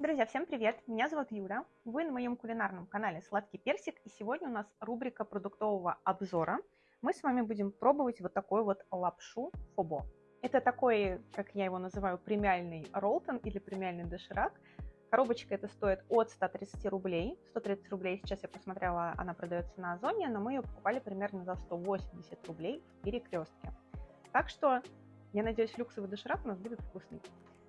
Друзья, всем привет! Меня зовут Юля. Вы на моем кулинарном канале Сладкий Персик. И сегодня у нас рубрика продуктового обзора. Мы с вами будем пробовать вот такой вот лапшу фобо. Это такой, как я его называю, премиальный роллтон или премиальный доширак. Коробочка это стоит от 130 рублей. 130 рублей сейчас я посмотрела, она продается на Озоне, но мы ее покупали примерно за 180 рублей в перекрестке. Так что я надеюсь, люксовый доширак у нас будет вкусный.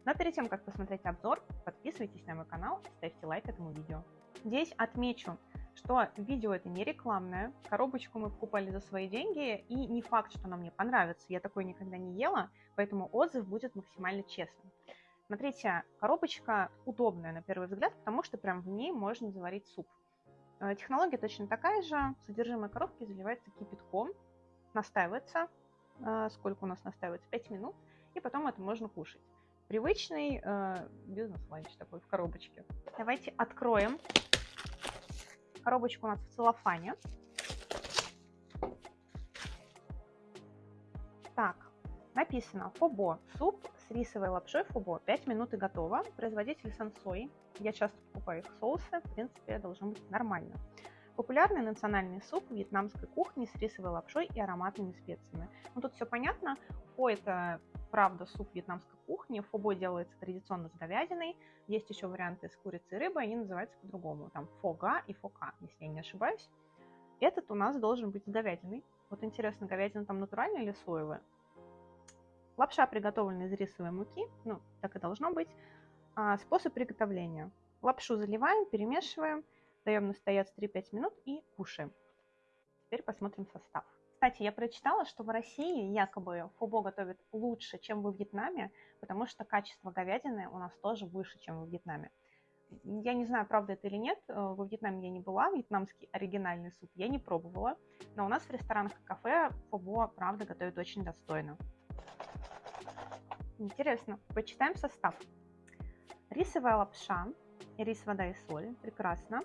Но перед тем, как посмотреть обзор, подписывайтесь на мой канал и ставьте лайк этому видео. Здесь отмечу, что видео это не рекламное, коробочку мы покупали за свои деньги, и не факт, что она мне понравится, я такой никогда не ела, поэтому отзыв будет максимально честным. Смотрите, коробочка удобная на первый взгляд, потому что прям в ней можно заварить суп. Э, технология точно такая же, содержимое коробки заливается кипятком, настаивается, э, сколько у нас настаивается, 5 минут, и потом это можно кушать. Привычный э, бизнес-ланч такой в коробочке. Давайте откроем. Коробочка у нас в целлофане. Так, написано Фобо. Суп с рисовой лапшой Фобо. 5 минут и готово. Производитель Сансой. Я часто покупаю их соусы. В принципе, должно быть нормально. Популярный национальный суп вьетнамской кухни с рисовой лапшой и ароматными специями. Ну, тут все понятно. Фо – это, правда, суп вьетнамской кухни. Фобо делается традиционно с говядиной. Есть еще варианты с курицей и рыбой, они называются по-другому. Там фога и фока, если я не ошибаюсь. Этот у нас должен быть с говядиной. Вот интересно, говядина там натуральная или соевая? Лапша приготовлена из рисовой муки, ну, так и должно быть. А, способ приготовления. Лапшу заливаем, перемешиваем – даем настояться 3-5 минут и кушаем. Теперь посмотрим состав. Кстати, я прочитала, что в России якобы фобо готовят лучше, чем во Вьетнаме, потому что качество говядины у нас тоже выше, чем во Вьетнаме. Я не знаю, правда это или нет, э, во Вьетнаме я не была, вьетнамский оригинальный суп я не пробовала, но у нас в ресторанах и кафе фобо, правда, готовят очень достойно. Интересно, почитаем состав. Рисовая лапша, рис, вода и соль, прекрасно.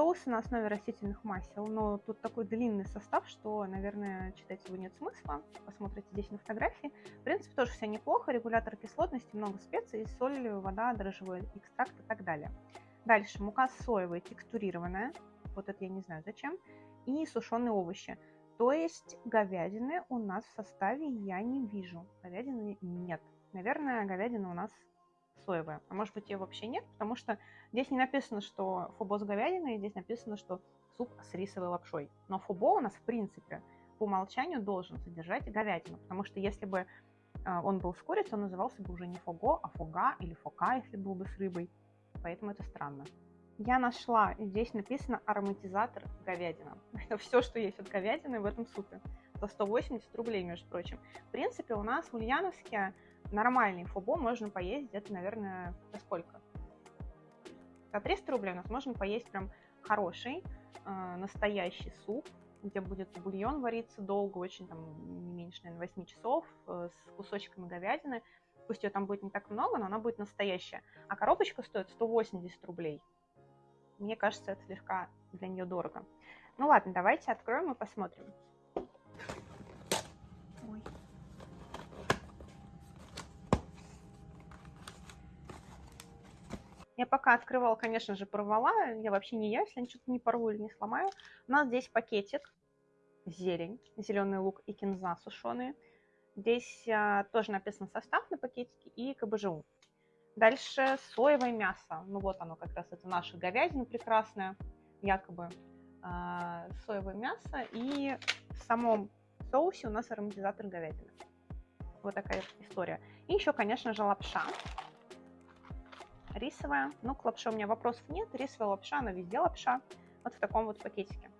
Соусы на основе растительных масел, но тут такой длинный состав, что, наверное, читать его нет смысла. Посмотрите здесь на фотографии. В принципе, тоже все неплохо. Регулятор кислотности, много специй, соль, вода, дрожжевой экстракт и так далее. Дальше мука соевая, текстурированная. Вот это я не знаю зачем. И сушеные овощи. То есть говядины у нас в составе я не вижу. Говядины нет. Наверное, говядина у нас соевая. А может быть ее вообще нет, потому что здесь не написано, что фобо с говядиной, здесь написано, что суп с рисовой лапшой. Но фобо у нас в принципе по умолчанию должен содержать говядину, потому что если бы а, он был с курицей, он назывался бы уже не фого, а фога или фока, если был бы с рыбой. Поэтому это странно. Я нашла, здесь написано ароматизатор говядина. Это все, что есть от говядины в этом супе. За 180 рублей, между прочим. В принципе, у нас в Ульяновске нормальный фобо можно поесть где-то, наверное, за сколько? За 300 рублей у нас можно поесть прям хороший, э, настоящий суп, где будет бульон вариться долго, очень там не меньше, наверное, 8 часов, э, с кусочками говядины. Пусть ее там будет не так много, но она будет настоящая. А коробочка стоит 180 рублей. Мне кажется, это слегка для нее дорого. Ну ладно, давайте откроем и посмотрим. Я пока открывала, конечно же, порвала. Я вообще не я, если я что-то не порву или не сломаю. У нас здесь пакетик, зелень, зеленый лук и кинза сушеные. Здесь а, тоже написан состав на пакетике и КБЖУ. Дальше соевое мясо. Ну вот оно как раз, это наша говядина прекрасная, якобы а, соевое мясо. И в самом соусе у нас ароматизатор говядины. Вот такая история. И еще, конечно же, лапша рисовая. Ну, к лапше у меня вопросов нет. Рисовая лапша, она везде лапша. Вот в таком вот пакетике.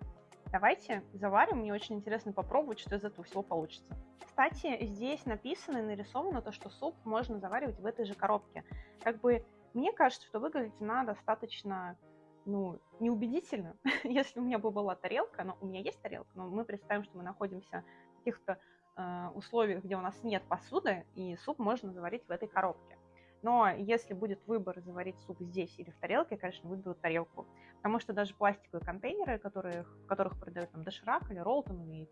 Давайте заварим. Мне очень интересно попробовать, что из этого всего получится. Кстати, здесь написано и нарисовано то, что суп можно заваривать в этой же коробке. Как бы мне кажется, что выглядит она достаточно ну, неубедительно. Если у меня бы была тарелка, но у меня есть тарелка, но мы представим, что мы находимся в каких-то э, условиях, где у нас нет посуды, и суп можно заварить в этой коробке. Но если будет выбор заварить суп здесь или в тарелке, я, конечно, выберу тарелку. Потому что даже пластиковые контейнеры, которые, в которых продают там доширак или роллтон или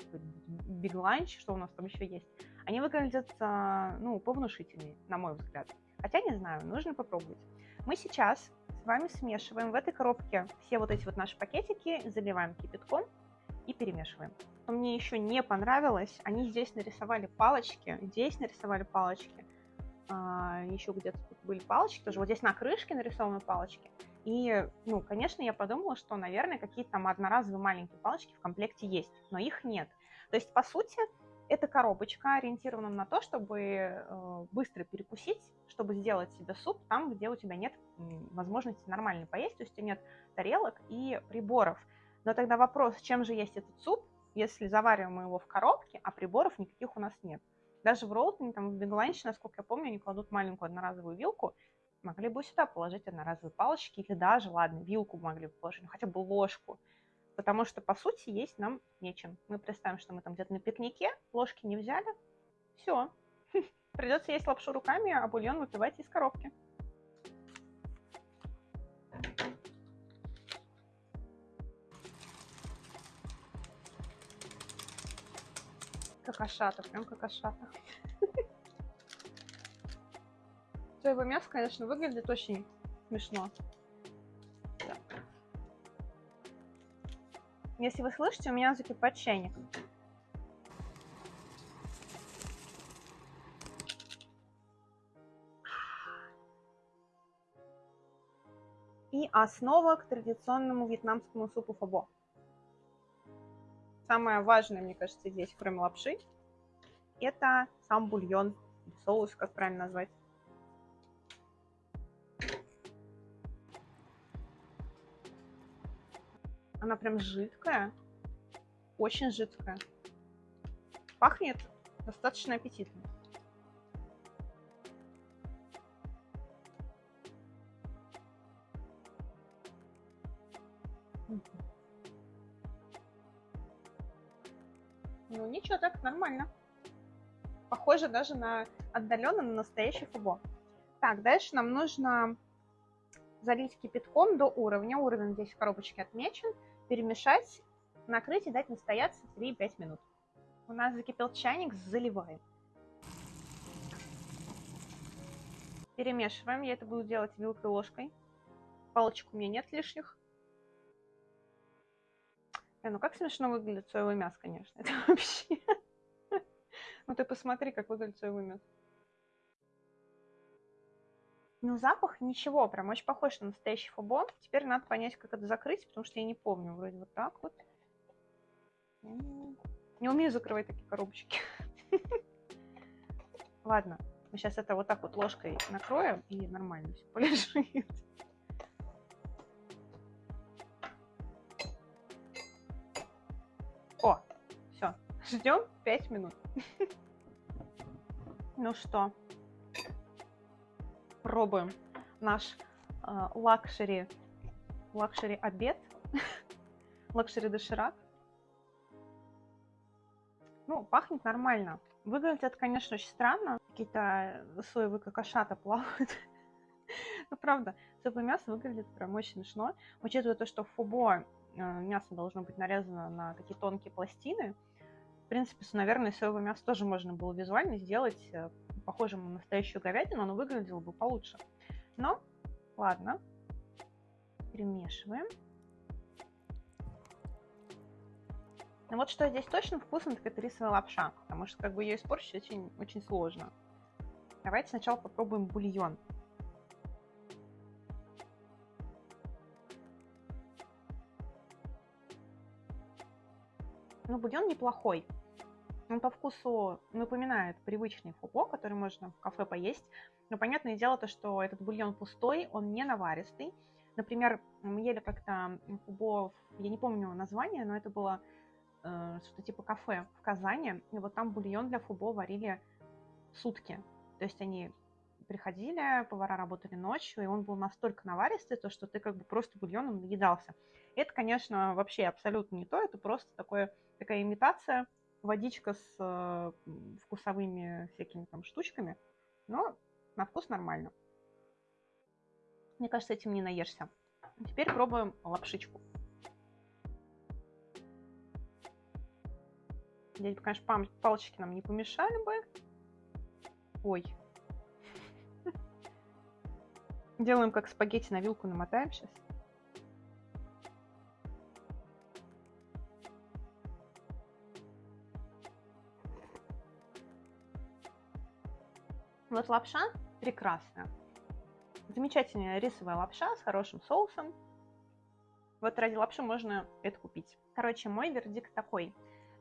биг ланч, что у нас там еще есть, они выглядят, ну, повнушительнее, на мой взгляд. Хотя не знаю, нужно попробовать. Мы сейчас с вами смешиваем в этой коробке все вот эти вот наши пакетики, заливаем кипятком и перемешиваем. Но мне еще не понравилось, они здесь нарисовали палочки, здесь нарисовали палочки, еще где-то тут были палочки, тоже вот здесь на крышке нарисованы палочки. И, ну, конечно, я подумала, что, наверное, какие-то там одноразовые маленькие палочки в комплекте есть, но их нет. То есть, по сути, эта коробочка ориентирована на то, чтобы э, быстро перекусить, чтобы сделать себе суп там, где у тебя нет возможности нормально поесть, то есть у тебя нет тарелок и приборов. Но тогда вопрос, чем же есть этот суп, если завариваем мы его в коробке, а приборов никаких у нас нет. Даже в Ролтоне, там в Бегланче, насколько я помню, они кладут маленькую одноразовую вилку, могли бы сюда положить одноразовые палочки, или даже, ладно, вилку могли бы положить, ну, хотя бы ложку. Потому что, по сути, есть нам нечем. Мы представим, что мы там где-то на пикнике, ложки не взяли, все. Придется есть лапшу руками, а бульон выпивать из коробки. Какашата, прям какашата. Соевое мясо, конечно, выглядит очень смешно. Если вы слышите, у меня закипает чайник. И основа к традиционному вьетнамскому супу фабо самое важное, мне кажется, здесь, кроме лапши, это сам бульон, соус, как правильно назвать. Она прям жидкая, очень жидкая. Пахнет достаточно аппетитно. Похоже даже на отдаленно на настоящий фубо. Так, дальше нам нужно залить кипятком до уровня. Уровень здесь в коробочке отмечен. Перемешать, накрыть и дать настояться 3-5 минут. У нас закипел чайник, заливаем. Перемешиваем. Я это буду делать вилкой ложкой. Палочек у меня нет лишних. Э, ну как смешно выглядит соевое мясо, конечно. Это вообще... Ну ты посмотри, как выглядит соевое мясо. Ну, запах ничего, прям очень похож на настоящий фубон. Теперь надо понять, как это закрыть, потому что я не помню. Вроде вот так вот. Не умею закрывать такие коробочки. Ладно, мы сейчас это вот так вот ложкой накроем, и нормально все полежит. Ждем 5 минут. Ну что, пробуем наш а, luxury, luxury обед, luxury доширак. Ну, пахнет нормально. Выглядит это, конечно, очень странно. Какие-то соевые какашата плавают. Ну, правда, соевое мясо выглядит прям очень смешно. Учитывая то, что в фубо а, мясо должно быть нарезано на такие тонкие пластины, принципе, наверное, соевое мясо тоже можно было визуально сделать э, похожим на настоящую говядину, оно выглядело бы получше. Но, ладно, перемешиваем. Но вот что здесь точно вкусно, так это рисовая лапша, потому что как бы ее испортить очень, очень сложно. Давайте сначала попробуем бульон. Ну, бульон неплохой. Он по вкусу напоминает привычный фуко, который можно в кафе поесть. Но понятное дело то, что этот бульон пустой, он не наваристый. Например, мы ели как-то фубо, я не помню название, но это было э, что-то типа кафе в Казани. И вот там бульон для фубо варили сутки. То есть они приходили, повара работали ночью, и он был настолько наваристый, то, что ты как бы просто бульоном наедался. Это, конечно, вообще абсолютно не то, это просто такое, такая имитация водичка с э, вкусовыми всякими там штучками, но на вкус нормально. Мне кажется, этим не наешься. Теперь пробуем лапшичку. Здесь, конечно, палочки нам не помешали бы. Ой. Делаем как спагетти на вилку, намотаем сейчас. Вот лапша прекрасная. Замечательная рисовая лапша с хорошим соусом. Вот ради лапши можно это купить. Короче, мой вердикт такой.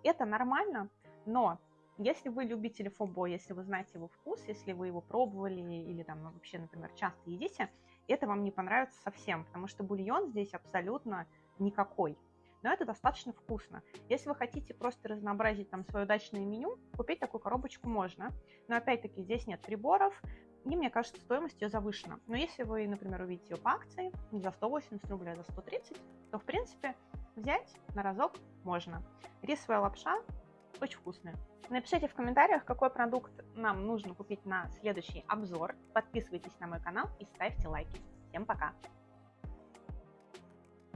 Это нормально, но если вы любите фобо, если вы знаете его вкус, если вы его пробовали или там ну, вообще, например, часто едите, это вам не понравится совсем, потому что бульон здесь абсолютно никакой но это достаточно вкусно. Если вы хотите просто разнообразить там свое дачное меню, купить такую коробочку можно. Но опять-таки здесь нет приборов, и мне кажется, стоимость ее завышена. Но если вы, например, увидите ее по акции не за 180 рублей, а за 130, то в принципе взять на разок можно. Рисовая лапша очень вкусная. Напишите в комментариях, какой продукт нам нужно купить на следующий обзор. Подписывайтесь на мой канал и ставьте лайки. Всем пока!